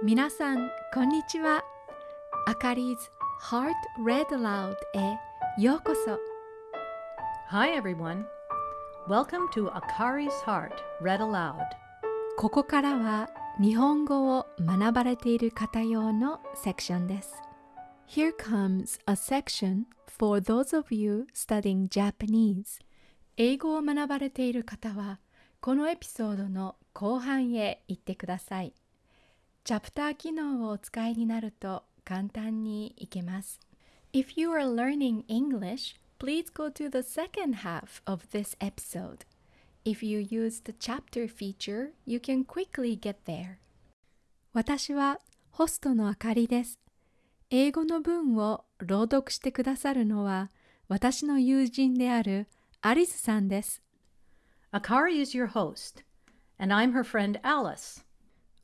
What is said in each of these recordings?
皆さん、こんにちは。あかり 's Heart Read Aloud へようこそ。Hi, everyone. Welcome to Akari's Heart Read Aloud. ここからは日本語を学ばれている方用のセクションです。Here comes a section for those of you studying Japanese. 英語を学ばれている方は、このエピソードの後半へ行ってください。チャプター機能をお使いになると簡単にいけます。If you are learning English, please go to the second half of this episode. If you use the chapter feature, you can quickly get there. 私はホストのあかりです。英語の文を朗読してくださるのは私の友人であるアリスさんです。Akari is your host, and I'm her friend Alice.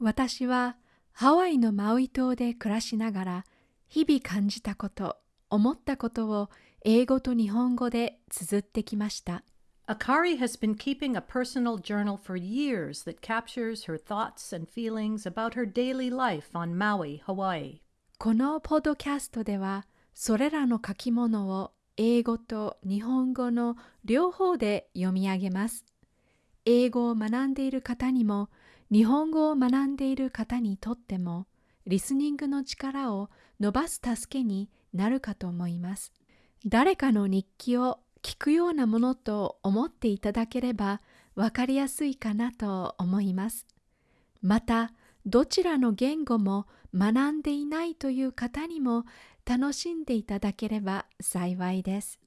私はハワイのマウイ島で暮らしながら日々感じたこと、思ったことを英語と日本語で綴ってきました。Akari has been keeping a personal journal for years that captures her thoughts and feelings about her daily life on Maui, Hawaii. このポッドキャストではそれらの書き物を英語と日本語の両方で読み上げます。英語を学んでいる方にも日本語を学んでいる方にとってもリスニングの力を伸ばす助けになるかと思います。誰かの日記を聞くようなものと思っていただければわかりやすいかなと思います。またどちらの言語も学んでいないという方にも楽しんでいただければ幸いです。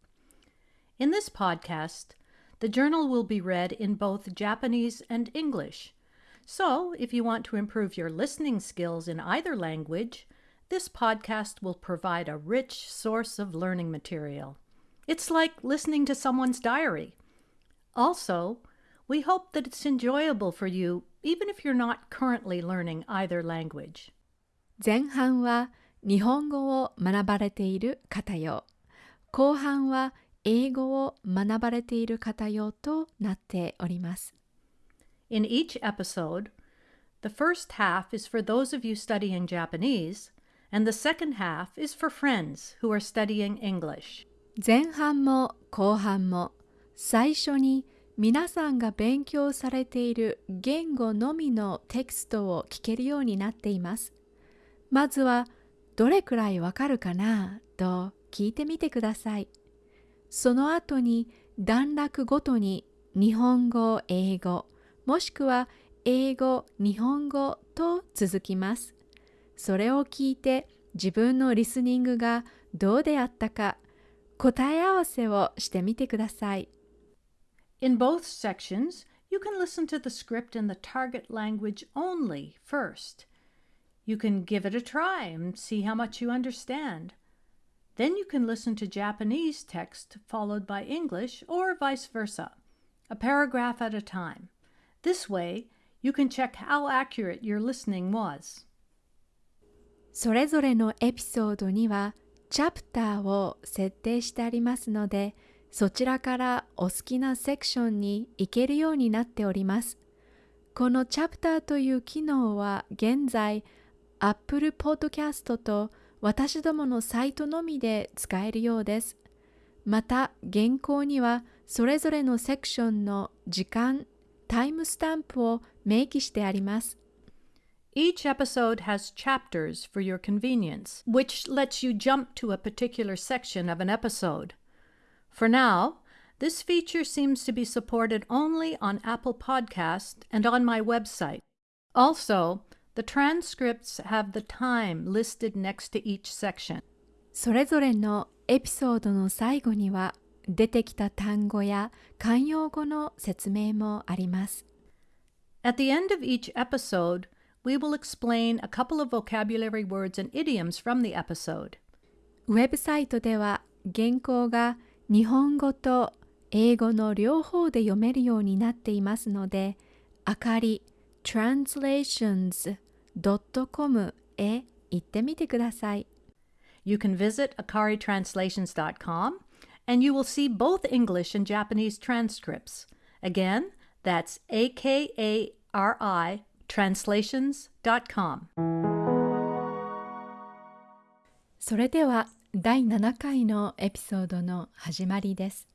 In this podcast, the journal will be read in both Japanese and English. So, if you want to improve your listening skills in either language, this podcast will provide a rich source of learning material. It's like listening to someone's diary. Also, we hope that it's enjoyable for you even if you're not currently learning either language. 前半は日本語を学ばれている方用、後半は英語を学ばれている方用となっております。 In each episode, the first half is for those of you studying Japanese, and the second half is for friends who are studying English. 前半も後半も最初に皆さんが勉強されている言語のみのテキストを聞けるようになっています。まずはどれくらいわかるかなと聞いてみてください。その後に段落ごとに日本語、英語、もしくは英語、日本語と続きます。それを聞いて自分のリスニングがどうであったか答え合わせをしてみてください。In both sections, you can listen to the script in the target language only first. You can give it a try and see how much you understand. Then you can listen to Japanese text followed by English or vice versa, a paragraph at a time. This way, you can check how accurate your listening was. それぞれのエピソードにはチャプターを設定してありますので、そちらからお好きなセクションに行けるようになっております。このチャプターという機能は現在 Apple Podcast と私どものサイトのみで使えるようです。また原稿にはそれぞれのセクションの時間、タイムスタンプを明記してあります。 Each episode has chapters for your convenience, which lets you jump to a particular section of an episode. For now, this feature seems to be supported only on Apple Podcast and on my website. Also, the transcripts have the time listed next to each section. それぞれのエピソードの最後には 出てきた単語や慣用語の説明もあります。At the end of each episode, we will explain a couple of vocabulary words and idioms from the episode. ウェブサイトでは原稿が日本語と英語の両方で読めるようになっていますので、あかり translations.com へ行ってみてください。You can visit akaritranslations.com and you will see both English and Japanese transcripts. Again, that's A K A R I translations.com それでは第7回のエピソードの始まりです。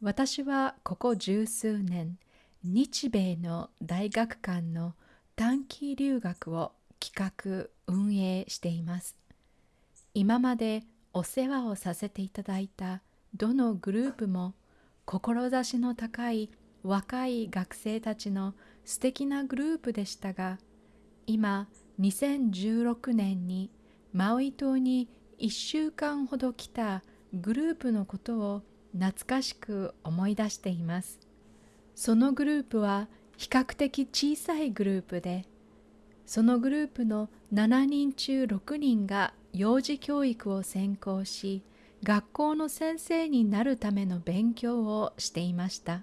私はここ十数年、日米の大学間の短期留学を企画運営しています。今までお世話をさせていただいたどのグループも志の高い若い学生たちの素敵なグループでしたが今2016年にマウイ島に1週間ほど来たグループのことを懐かしく思い出しています。そのグループは比較的小さいグループでそのグループの7人中6人が幼児教育を専攻し学校の先生になるための勉強をしていました。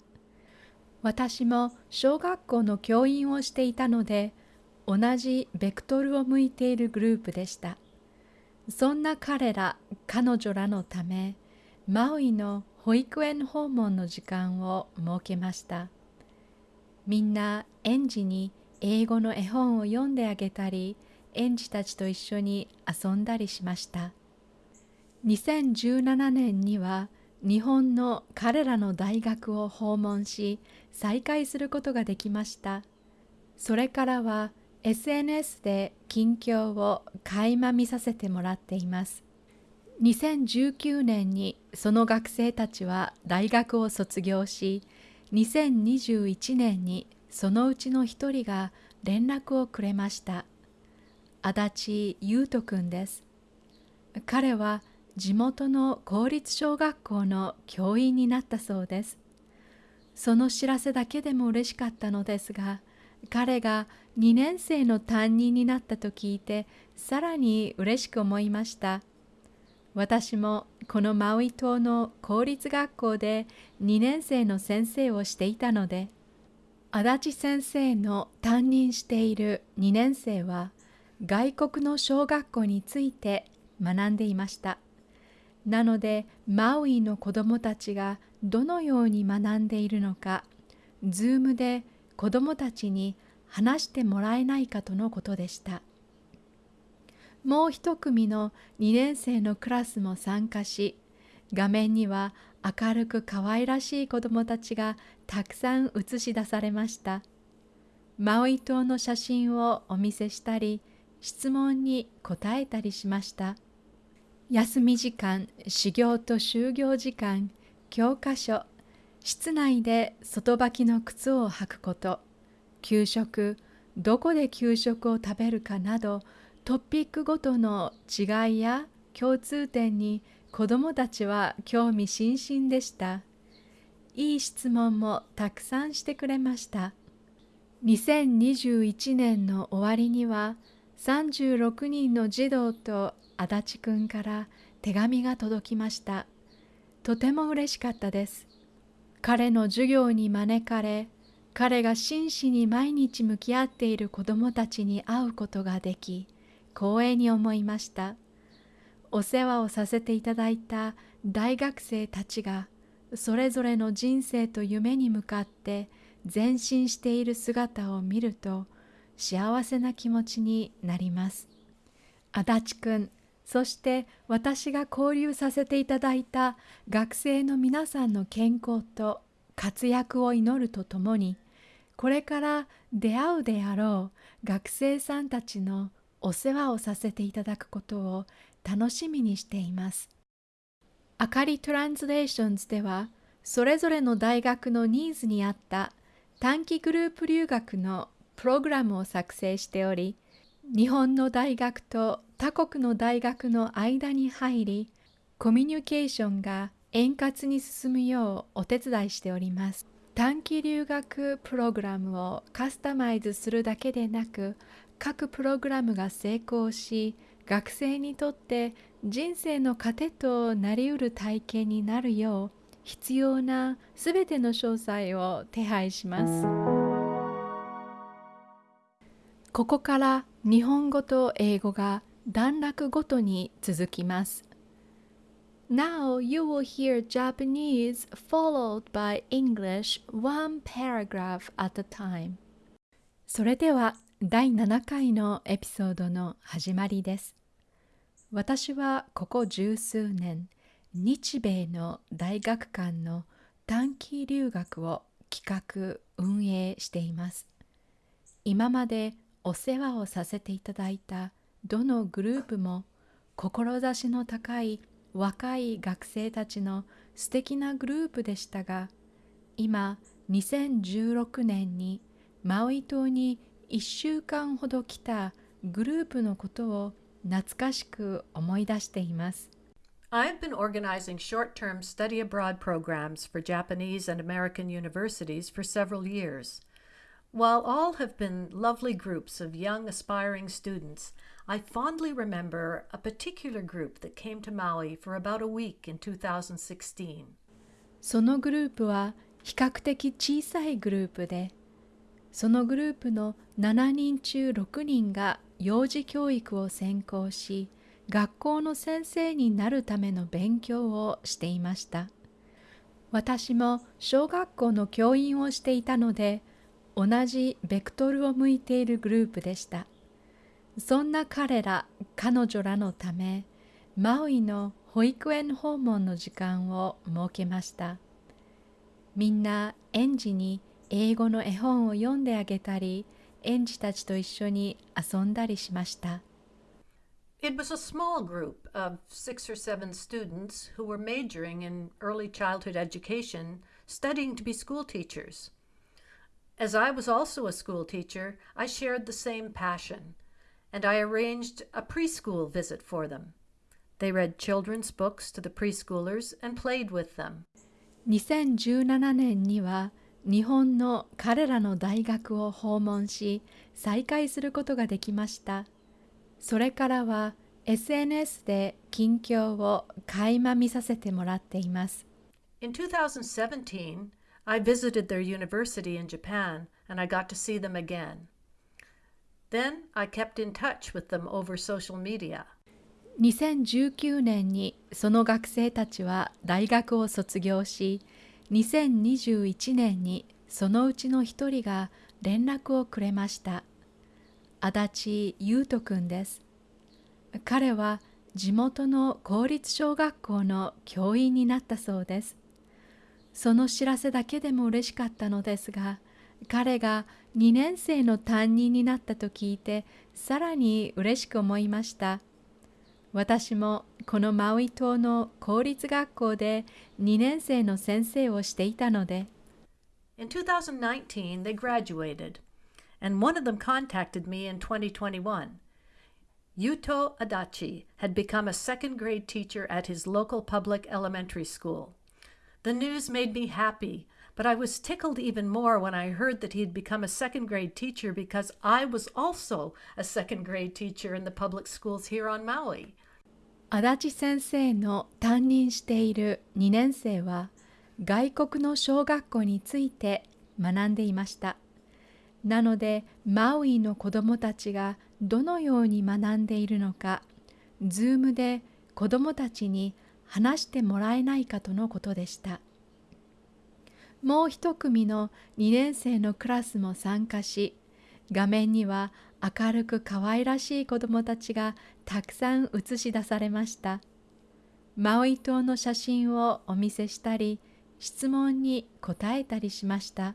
私も小学校の教員をしていたので同じベクトルを向いているグループでした。そんな彼ら彼女らのためマウイの保育園訪問の時間を設けました。みんな園児に英語の絵本を読んであげたり園児たちと一緒に遊んだりしました。2017年には日本の彼らの大学を訪問し再会することができました。それからは SNS で近況を垣間見させてもらっています。2019年にその学生たちは大学を卒業し2021年にそのうちの一人が連絡をくれました。足立優斗くんです。彼は地元の公立小学校の教員になったそうです。その知らせだけでも嬉しかったのですが彼が2年生の担任になったと聞いてさらに嬉しく思いました。私もこのマウイ島の公立学校で2年生の先生をしていたので足立先生の担任している2年生は外国の小学校について学んでいました。なのでマウイの子どもたちがどのように学んでいるのかズームで子どもたちに話してもらえないかとのことでした。もう一組の2年生のクラスも参加し画面には明るく可愛らしい子どもたちがたくさん映し出されました。マウイ島の写真をお見せしたり質問に答えたりしました。休み時間修行と就業時間教科書室内で外履きの靴を履くこと給食どこで給食を食べるかなどトピックごとの違いや共通点に子どもたちは興味津々でした。いい質問もたくさんしてくれました。2021年の終わりには36人の児童と足立くんから手紙が届きました。とても嬉しかったです。彼の授業に招かれ、彼が真摯に毎日向き合っている子どもたちに会うことができ、光栄に思いましたお世話をさせていただいた大学生たちがそれぞれの人生と夢に向かって前進している姿を見ると幸せな気持ちになります足立くんそして私が交流させていただいた学生の皆さんの健康と活躍を祈るとともにこれから出会うであろう学生さんたちのお世話をさせていただくことを楽しみにしています。あかりトランスレーションズでは、それぞれの大学のニーズに合った短期グループ留学のプログラムを作成しており、日本の大学と他国の大学の間に入り、コミュニケーションが円滑に進むようお手伝いしております。短期留学プログラムをカスタマイズするだけでなく、各プログラムが成功し学生にとって人生の糧となりうる体験になるよう必要なすべての詳細を手配しますここから日本語と英語が段落ごとに続きます。Now you will hear Japanese followed by English one paragraph at a time. それでは第7回のエピソードの始まりです。私はここ十数年、日米の大学間の短期留学を企画運営しています。今までお世話をさせていただいたどのグループも志の高い若い学生たちの素敵なグループでしたが今2016年にマウイ島に1週間ほど来たグループのことを懐かしく思い出しています I've been organizing short term study abroad programs for Japanese and American universities for several years. While all have been lovely groups of young aspiring students, I fondly remember a particular group that came to Maui for about a week in 2016. そのグループは比較的小さいグループで、そのグループの7人中6人が幼児教育を専攻し、学校の先生になるための勉強をしていました私も小学校の教員をしていたので同じベクトルを向いているグループでしたそんな彼ら彼女らのためマウイの保育園訪問の時間を設けましたみんな園児に英語の絵本を読んであげたり園児たちと一緒に遊んだりしました It was a small group of six or seven students who were majoring in early childhood education, studying to be school teachers. As I was also a school teacher, I shared the same passion, and I arranged a preschool visit for them. They read children's books to the preschoolers and played with them. 2017年には日本の彼らの大学を訪問し再会することができました。それからは SNS で近況を垣間見させてもらっています。In 2017, I visited their university in Japan and I got to see them again. Then I kept in touch with them over social media. 2019年にその学生たちは大学を卒業し、2021年にそのうちの一人が連絡をくれました。足立優斗くんです。彼は地元の公立小学校の教員になったそうです。その知らせだけでも嬉しかったのですが、彼が2年生の担任になったと聞いて、さらに嬉しく思いました。私もこのマウイ島の公立学校で2年生の先生をしていたので。In 2019, they graduated. and one of them contacted me in 2021. Yuto Adachi had become a second grade teacher at his local public elementary school. The news made me happy, but I was tickled even more when I heard that he had become a second grade teacher because I was also a second grade teacher in the public schools here on Maui. 足立先生の担任している2年生は外国の小学校について学んでいました。なのでマウイの子どもたちがどのように学んでいるのか、ズームで子どもたちに話してもらえないかとのことでした。もう一組の2年生のクラスも参加し、画面には明るく可愛らしい子どもたちがたくさん映し出されました。マウイ島の写真をお見せしたり、質問に答えたりしました。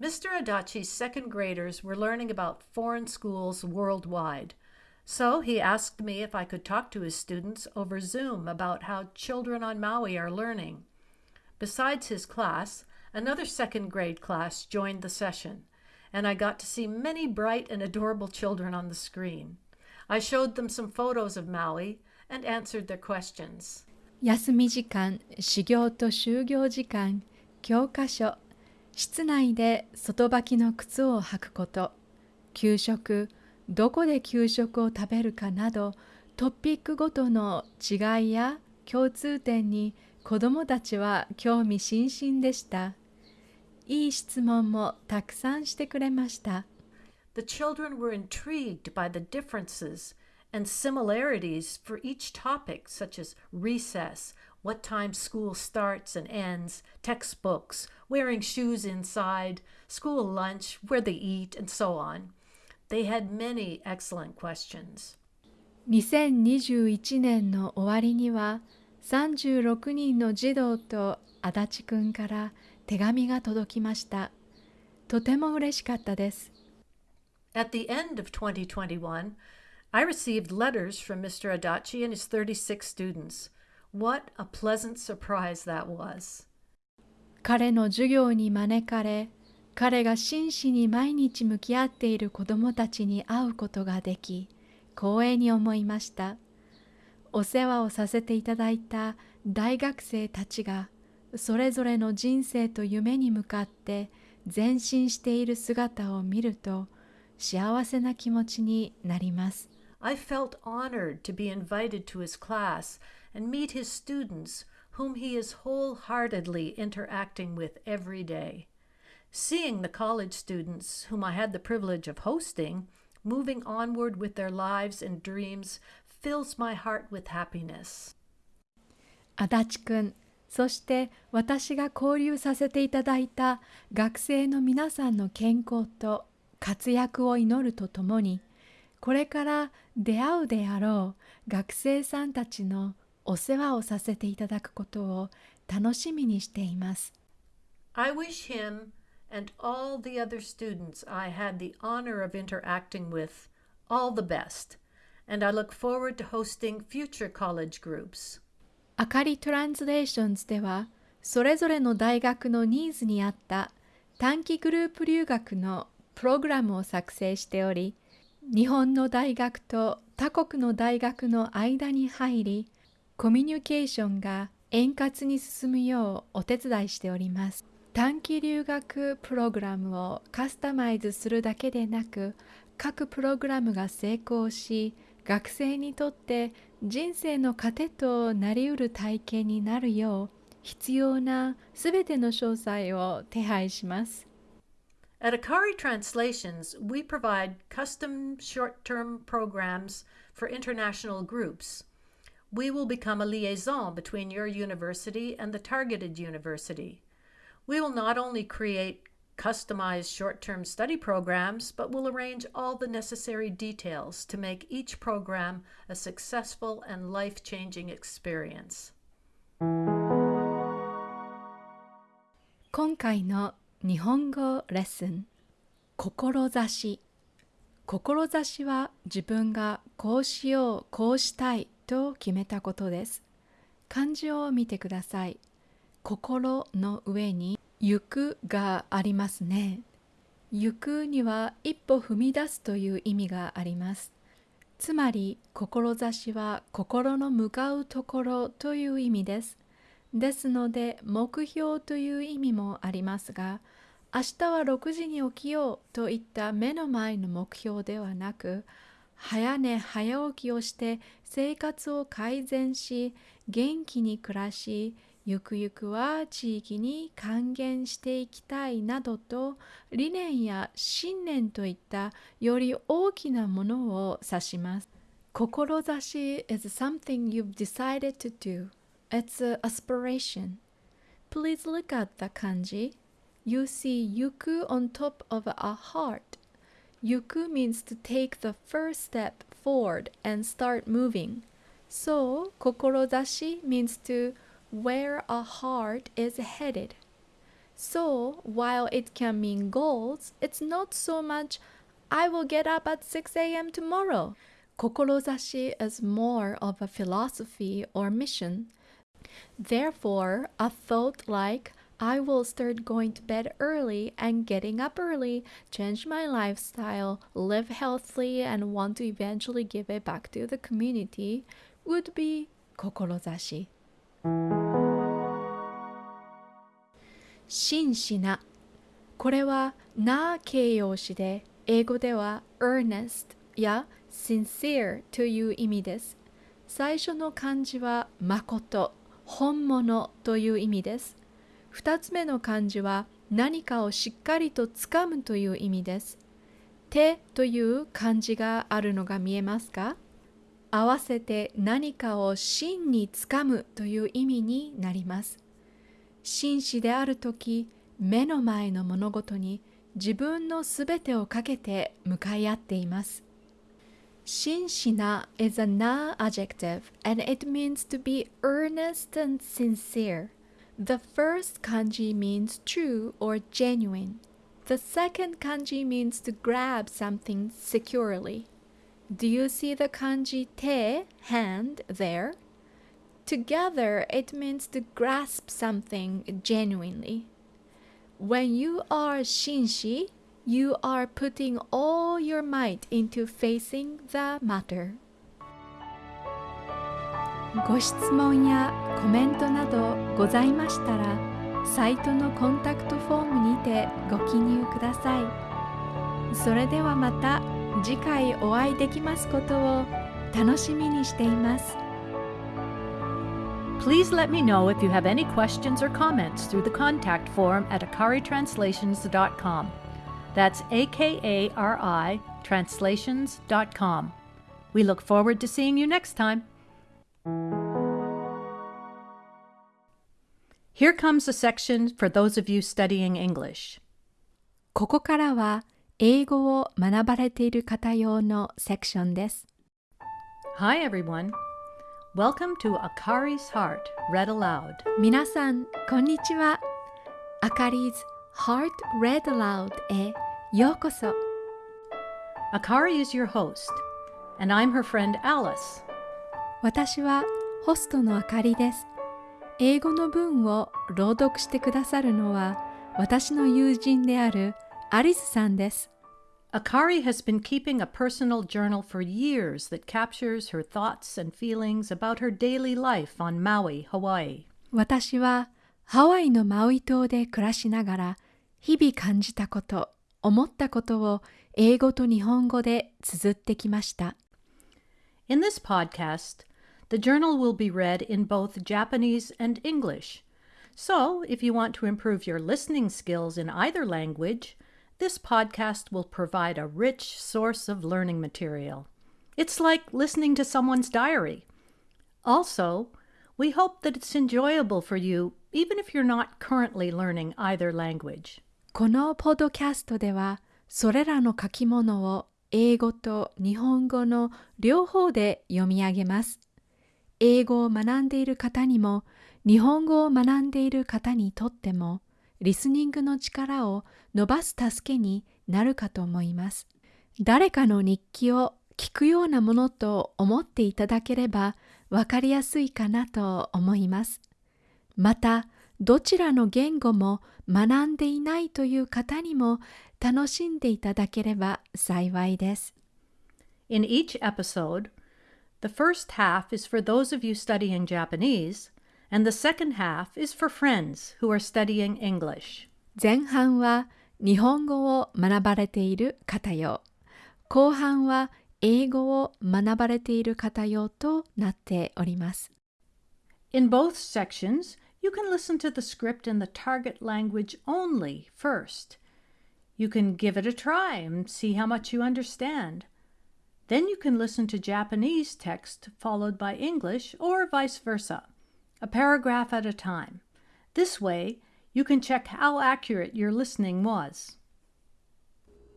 Mr. Adachi's second graders were learning about foreign schools worldwide. So he asked me if I could talk to his students over Zoom about how children on Maui are learning. Besides his class, another second grade class joined the session, and I got to see many bright and adorable children on the screen. I showed them some photos of Maui and answered their questions. 休み時間、修行と就業時間、教科書、室内で外履きの靴を履くこと給食 どこで給食を食べるかなどトピックごとの違いや共通点に子どもたちは興味津々でした。いい質問もたくさんしてくれました。The children were intrigued by the differences and similarities for each topic, such as recess what time school starts and ends, textbooks, wearing shoes inside, school lunch, where they eat, and so on. They had many excellent questions. 2021年の終わりには36人の児童と足立くんから手紙が届きました。とても嬉しかったです。At the end of 2021, I received letters from Mr. Adachi and his 36 students. What a pleasant surprise that was. 彼の授業に招かれ、彼が真摯に毎日向き合っている子どもたちに会うことができ、光栄に思いました。お世話をさせていただいた大学生たちが、それぞれの人生と夢に向かって前進している姿を見ると、幸せな気持ちになります。I felt honored to be invited to his class and meet his students, whom he is wholeheartedly interacting with every day. Seeing the college students, whom I had the privilege of hosting, moving onward with their lives and dreams fills my heart with happiness. 足立くん、そして私が交流させていただいた学生の皆さんの健康と活躍を祈るとともに、これから出会うであろう学生さんたちのお世話をさせていただくことを楽しみにしています。I wish him and all the other students I had the honor of interacting with all the best, and I look forward to hosting future college groups. あかりトランスレーションズでは、それぞれの大学のニーズに合った短期グループ留学のプログラムを作成しており、日本の大学と他国の大学の間に入り、コミュニケーションが円滑に進むようお手伝いしております。短期留学プログラムをカスタマイズするだけでなく、各プログラムが成功し、学生にとって人生の糧となりうる体験になるよう必要なすべての詳細を手配します。At Akari Translations, we provide custom short term programs for international groups. We will become a liaison between your university and the targeted university. We will not only create customized short term study programs, but will arrange all the necessary details to make each program a successful and life changing experience. 今回の日本語レッスン志志は自分がこうしようこうしたいと決めたことです漢字を見てください 心の上に行くがありますね。行くには一歩踏み出すという意味があります。つまり志は心の向かうところという意味です。ですので目標という意味もありますが明日は6時に起きようといった目の前の目標ではなく早寝早起きをして生活を改善し元気に暮らしゆくゆくは地域に還元していきたいなどと理念や信念といったより大きなものを指します。志 is something you've decided to do. It's an aspiration. Please look at the kanji. You see yuku on top of a heart. Yuku means to take the first step forward and start moving. So, kokorodashi means to where a heart is headed. So, while it can mean goals, it's not so much I will get up at 6 a.m. tomorrow. Kokorozashi is more of a philosophy or mission Therefore, a thought like, I will start going to bed early and getting up early, change my lifestyle, live healthily, and want to eventually give it back to the community would be 志。真摯なこれはな形容詞で英語では earnest や sincere という意味です。最初の漢字は誠本物という意味です。2つ目の漢字は何かをしっかりとつかむという意味です。手という漢字があるのが見えますか？合わせて何かを真につかむという意味になります。真摯であるとき、目の前の物事に自分のすべてをかけて向かい合っています。真摯な is a na adjective and it means to be earnest and sincere. The first kanji means true or genuine. The second kanji means to grab something securely. Do you see the kanji te, hand, there? Together, it means to grasp something genuinely. When you are shinshi, you are putting all your might into facing the matter. ご質問やコメントなどございましたら、サイトのコンタクトフォームにてご記入ください。それではまた次回お会いできますことを楽しみにしています。Please let me know if you have any questions or comments through the contact form at akaritranslations.com. That's A K A R I translations.com. We look forward to seeing you next time. Here comes a section for those of you studying English. ここからは 英語を学ばれている方用のセクションです。Hi everyone. Welcome to Akari's Heart Read Aloud. 皆さん、こんにちは。Akari's Heart Read Aloud へようこそ。Akari is your host, and I'm her friend Alice. 私はホストのあかりです。英語の文を朗読してくださるのは私の友人である アリスさんです。Akari has been keeping a personal journal for years that captures her thoughts and feelings about her daily life on Maui, Hawaii. 私はハワイのマウイ島で暮らしながら日々感じたこと、思ったことを英語と日本語で綴ってきました。In this podcast, the journal will be read in both Japanese and English. So, if you want to improve your listening skills in either language, this podcast will provide a rich source of learning material. It's like listening to someone's diary. Also, we hope that it's enjoyable for you even if you're not currently learning either language. このポッドキャストでは、それらの書き物を英語と日本語の両方で読み上げます。英語を学んでいる方にも、日本語を学んでいる方にとっても、 リスニングの力を伸ばす助けになるかと思います。誰かの日記を聞くようなものと思っていただければわかりやすいかなと思います。また、どちらの言語も学んでいないという方にも楽しんでいただければ幸いです。In each episode, the first half is for those of you studying Japanese and the second half is for friends who are studying English. 前半は日本語を学ばれている方用。後半は英語を学ばれている方用となっております。In both sections, you can listen to the script in the target language only first. You can give it a try and see how much you understand. Then you can listen to Japanese text followed by English or vice versa A paragraph at a time. This way, you can check how accurate your listening was.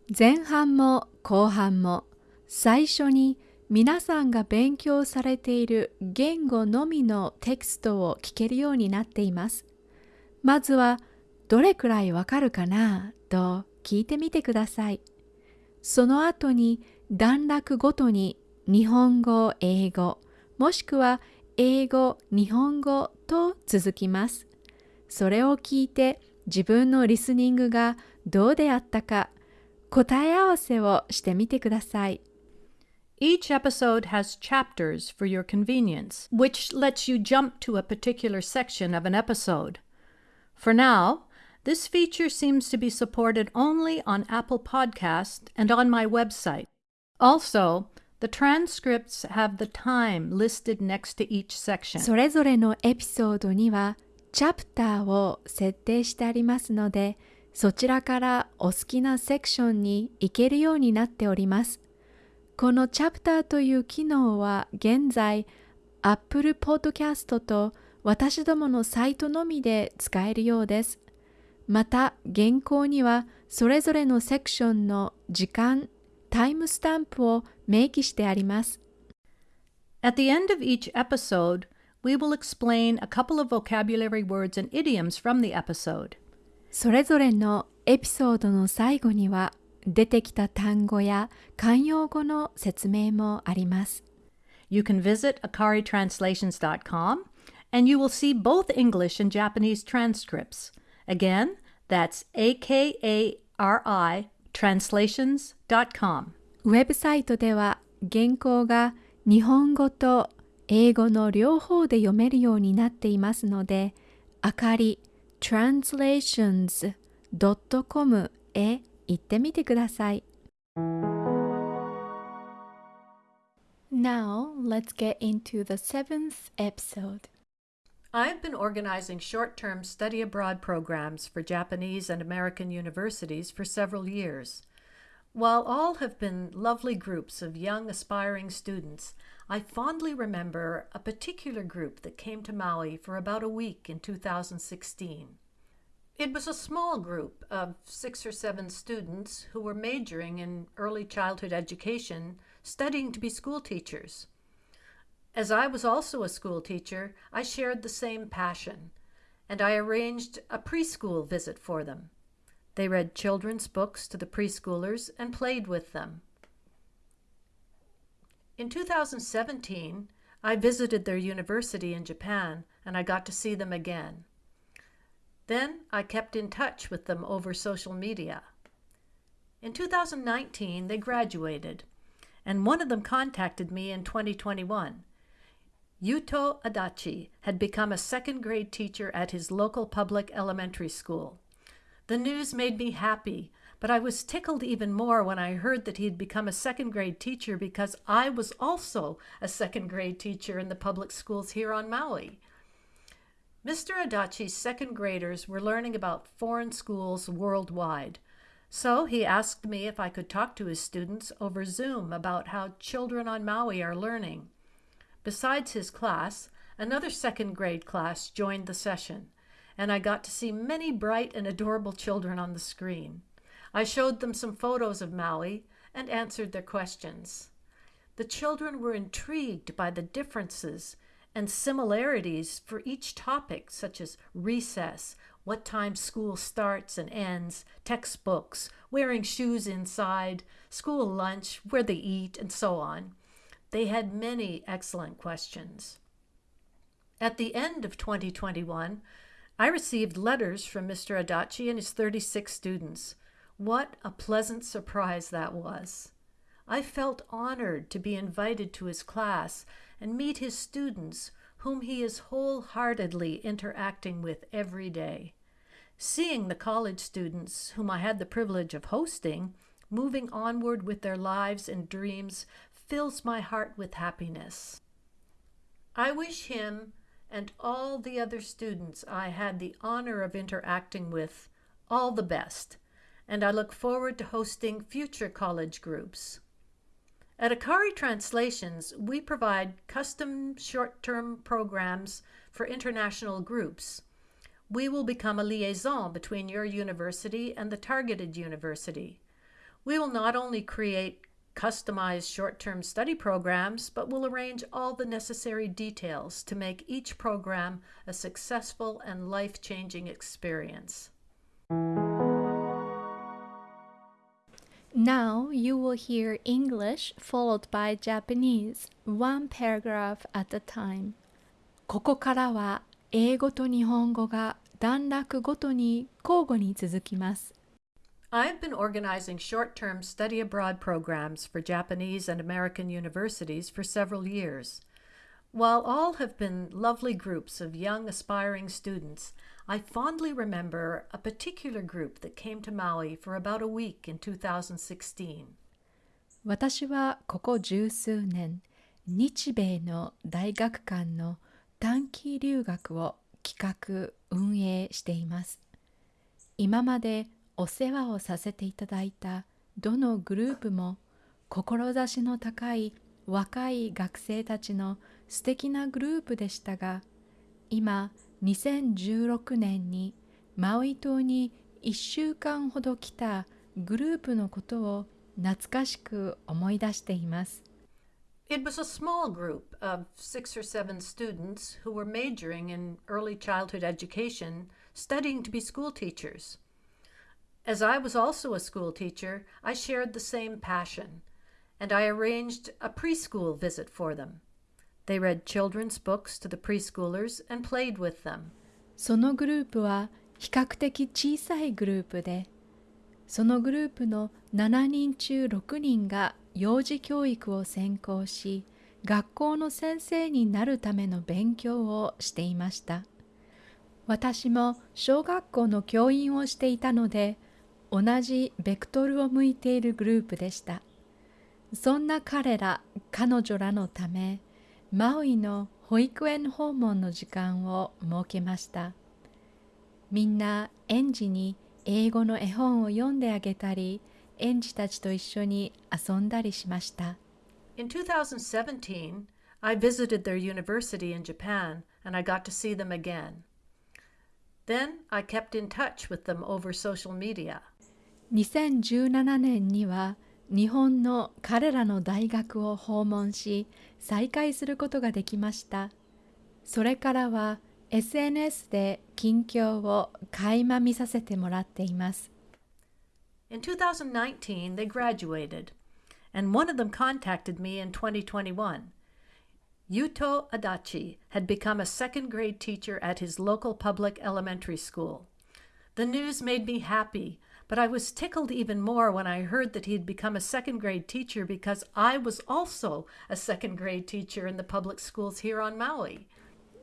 前半も後半も最初に皆さんが勉強されている言語のみのテキストを聞けるようになっています。まずはどれくらいわかるかな？と聞いてみてください。その後に段落ごとに日本語、英語、もしくは英語、日本語と続きます。それを聞いて自分のリスニングがどうであったか答え合わせをしてみてください。Each episode has chapters for your convenience, which lets you jump to a particular section of an episode. For now, this feature seems to be supported only on Apple Podcast and on my website. Also, The transcripts have the time listed next to each section. それぞれのエピソードにはチャプターを設定してありますので、そちらからお好きなセクションに行けるようになっております。このチャプターという機能は現在 Apple Podcast と私どものサイトのみで使えるようです。また原稿にはそれぞれのセクションの時間、タイムスタンプを明記してあります。At the end of each episode, we will explain a couple of vocabulary words and idioms from the episode. それぞれのエピソードの最後には出てきた単語や慣用語の説明もあります。You can visit akaritranslations.com and you will see both English and Japanese transcripts. Again, that's akari translations.com. ウェブサイトでは原稿が日本語と英語の両方で読めるようになっていますので、あかり translations.com へ行ってみてください。Now, let's get into the seventh episode. I've been organizing short term study abroad programs for Japanese and American universities for several years. While all have been lovely groups of young aspiring students, I fondly remember a particular group that came to Maui for about a week in 2016. It was a small group of six or seven students who were majoring in early childhood education, studying to be school teachers. As I was also a school teacher, I shared the same passion, and I arranged a preschool visit for them. They read children's books to the preschoolers and played with them. In 2017, I visited their university in Japan and I got to see them again. Then I kept in touch with them over social media. In 2019, they graduated, and one of them contacted me in 2021. Yuto Adachi had become a second grade teacher at his local public elementary school. The news made me happy, but I was tickled even more when I heard that he had become a second grade teacher because I was also a second grade teacher in the public schools here on Maui. Mr. Adachi's second graders were learning about foreign schools worldwide. So he asked me if I could talk to his students over Zoom about how children on Maui are learning. Besides his class, another second grade class joined the session, and I got to see many bright and adorable children on the screen. I showed them some photos of Maui and answered their questions. The children were intrigued by the differences and similarities for each topic, such as recess, what time school starts and ends, textbooks, wearing shoes inside, school lunch, where they eat, and so on. They had many excellent questions. At the end of 2021, I received letters from Mr. Adachi and his 36 students. What a pleasant surprise that was! I felt honored to be invited to his class and meet his students, whom he is wholeheartedly interacting with every day. Seeing the college students, whom I had the privilege of hosting, moving onward with their lives and dreams fills my heart with happiness. I wish him and all the other students I had the honor of interacting with all the best, and I look forward to hosting future college groups. At Akari Translations, we provide custom short-term programs for international groups. We will become a liaison between your university and the targeted university. We will not only create customized short-term study programs, but will arrange all the necessary details to make each program a successful and life-changing experience. Now you will hear English followed by Japanese, one paragraph at a time. ここからは英語と日本語が段落ごとに交互に続きます。 I've been organizing short-term study abroad programs for Japanese and American universities for several years. While all have been lovely groups of young aspiring students, I fondly remember a particular group that came to Maui for about a week in 2016. 私はここ十数年、日米の大学間の短期留学を企画・運営しています。今まで お世話をさせていただいたどのグループも志の高い若い学生たちの素敵なグループでしたが今2016年にマウイ島に1週間ほど来たグループのことを懐かしく思い出しています。It was a small group of six or seven students who were majoring in early childhood education, studying to be school teachers. As I was also a school teacher, I shared the same passion, and I arranged a preschool visit for them. They read children's books to the preschoolers and played with them. そのグループは比較的小さいグループで、そのグループの7人中6人が幼児教育を専攻し学校の先生になるための勉強をしていました私も小学校の教員をしていたので同じベクトルを向いているグループでしたそんな彼ら彼女らのためマウイの保育園訪問の時間を設けましたみんな園児に英語の絵本を読んであげたり園児たちと一緒に遊んだりしました。In 2017, I visited their university in Japan and I got to see them again. Then I kept in touch with them over social media. 2017年には日本の彼らの大学を訪問し再会することができました。それからは SNS で近況を垣間見させてもらっています。In 2019, they graduated, and one of them contacted me in 2021. Yuto Adachi had become a second grade teacher at his local public elementary school. The news made me happy, but I was tickled even more when I heard that he had become a second grade teacher because I was also a second grade teacher in the public schools here on Maui.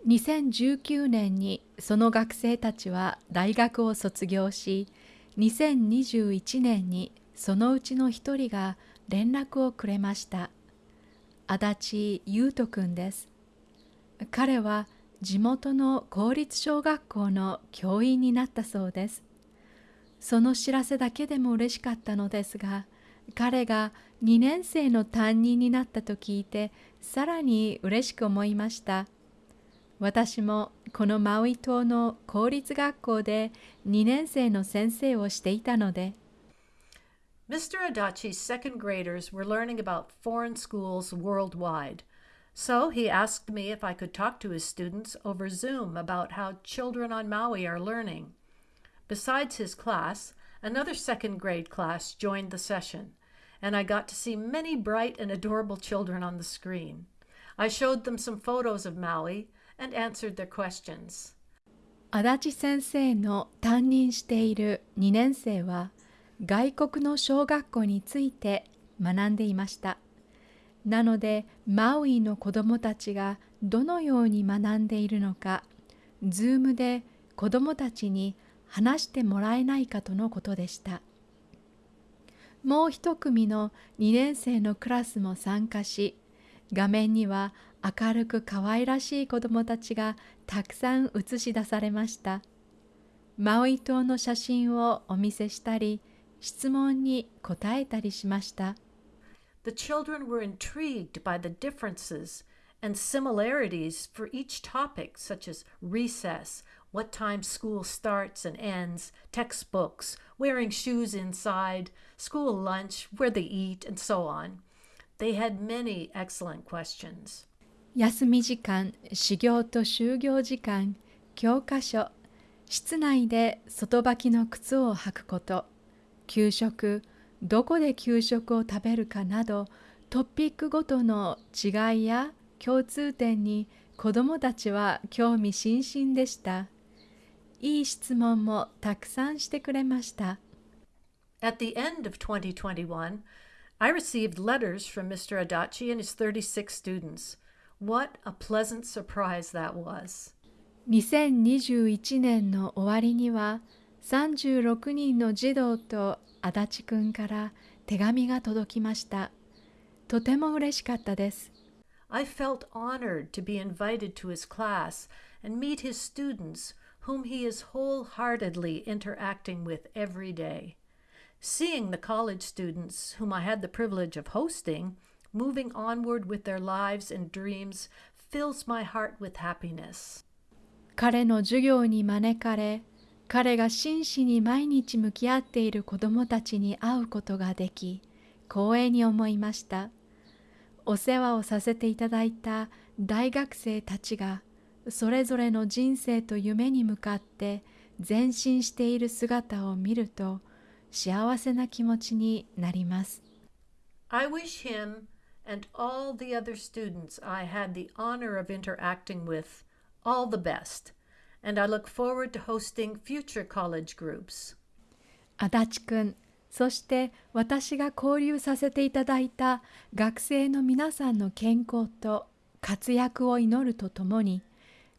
2019年にその学生たちは大学を卒業し2021年にそのうちの一人が連絡をくれました足立優斗くんです彼は地元の公立小学校の教員になったそうですその知らせだけでも嬉しかったのですが彼が2年生の担任になったと聞いてさらに嬉しく思いました私もこのマウイ島の公立学校で2年生の先生をしていたので Mr. Adachi's second graders were learning about foreign schools worldwide. So he asked me if I could talk to his students over Zoom about how children on Maui are learning. Besides his class, another second grade class joined the session, and I got to see many bright and adorable children on the screen. I showed them some photos of Maui and answered their questions. 足立先生の担任している2年生は外国の小学校について学んでいました。なのでマウイの子どもたちがどのように学んでいるのか、ズームで子どもたちに話してもらえないかとのことでした。もう一組の2年生のクラスも参加し、画面には明るく可愛らしい子どもたちがたくさん映し出されました。マウイ島の写真をお見せしたり、質問に答えたりしました。The children were intrigued by the differences and similarities for each topic, such as recess, what time school starts and ends, textbooks, wearing shoes inside, school lunch, where they eat, and so on. They had many excellent questions. 休み時間、始業と就業時間、教科書、室内で外履きの靴を履くこと、給食、どこで給食を食べるかなど、トピックごとの違いや共通点に子どもたちは興味津々でした。いい質問もたくさんしてくれました。At the end of 2021, I received letters from Mr. Adachi and his 36 students. What a pleasant surprise that was. 2021年の終わりには36人の児童と足立くんから手紙が届きました。とても嬉しかったです。I felt honored to be invited to his class and meet his students, whom he is wholeheartedly interacting with every day. Seeing the college students whom I had the privilege of hosting moving onward with their lives and dreams fills my heart with happiness. 彼の授業に招かれ彼が真摯に毎日向き合っている子どもたちに会うことができ光栄に思いましたお世話をさせていただいた大学生たちが それぞれの人生と夢に向かって前進している姿を見ると幸せな気持ちになります I wish him and all the other students I had the honor of interacting with all the best, and I look forward to hosting future college groups. 足立くん、そして私が交流させていただいた学生の皆さんの健康と活躍を祈るとともに、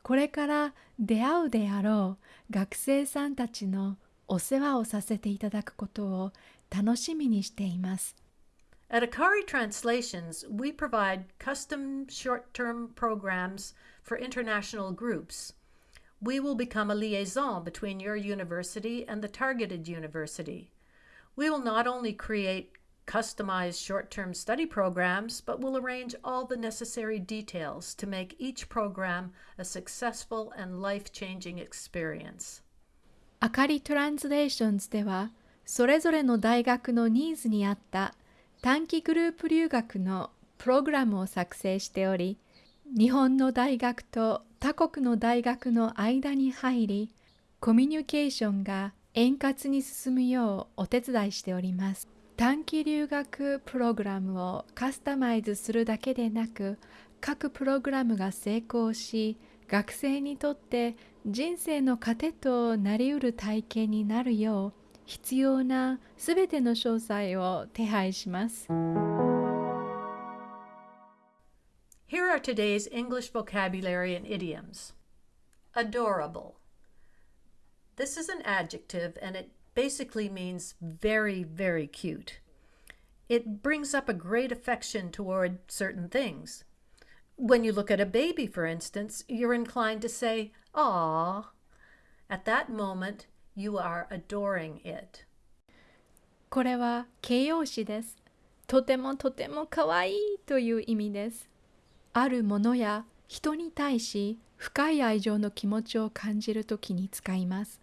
これから出会うであろう学生さんたちのお世話をさせていただくことを楽しみにしています。At Akari Translations, we provide custom short term programs for international groups. We will become a liaison between your university and the targeted university. We will not only create customized short term study programs, but will arrange all the necessary details to make each program a successful and life changing experience. あかりトランスレーションズでは、それぞれの大学のニーズに合った短期グループ留学のプログラムを作成しており、日本の大学と他国の大学の間に入り、コミュニケーションが円滑に進むようお手伝いしております。短期留学プログラムをカスタマイズするだけでなく、各プログラムが成功し、学生にとって人生の糧となりうる体験になるよう必要なすべての詳細を手配します。Here are today's English vocabulary and idioms. Adorable. This is an adjective and it basically means very, very cute. It brings up a great affection toward certain things. When you look at a baby, for instance, you're inclined to say, "Ah." At that moment, You are adoring it. これは形容詞です。とてもとてもかわいいという意味です。あるものや人に対し深い愛情の気持ちを感じるときに使います。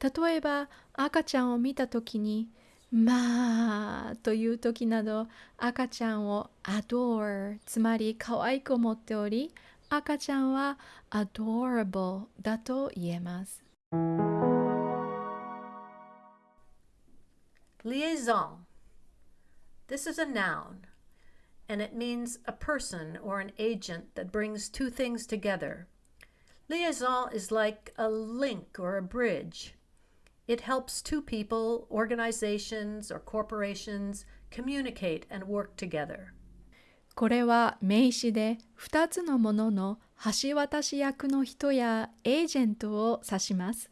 例えば赤ちゃんを見たときにまあという時など赤ちゃんを adore つまり可愛く思っており赤ちゃんは adorable だと言えます。Liaison. This is a noun, and it means a person or an agent that brings two things together. Liaison is like a link or a bridge. It helps two people, organizations, or corporations communicate and work together. これは名詞で2つのものの橋渡し役の人やエージェントを指します。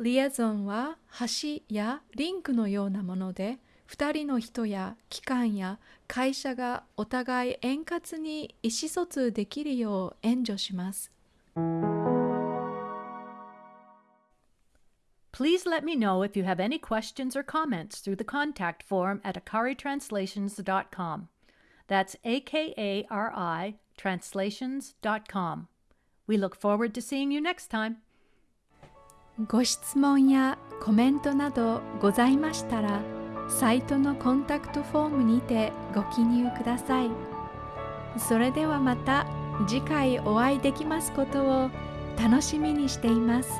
リエゾンは橋やリンクのようなもので2人の人や機関や会社がお互い円滑に意思疎通できるよう援助します。Please let me know if you have any questions or comments through the contact form at akaritranslations.com. That's A K A R I translations.com. We look forward to seeing you next time. ご質問やコメントなどございましたらサイトのコンタクトフォームにてご記入くださいそれではまた次回お会いできますことを楽しみにしています。